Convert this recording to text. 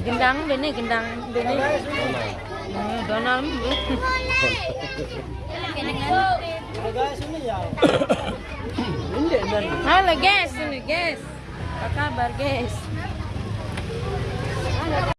Gendang bene gendang bene. Donal. Hmm, Donald. Halo guys, ini guys. Apa kabar guys?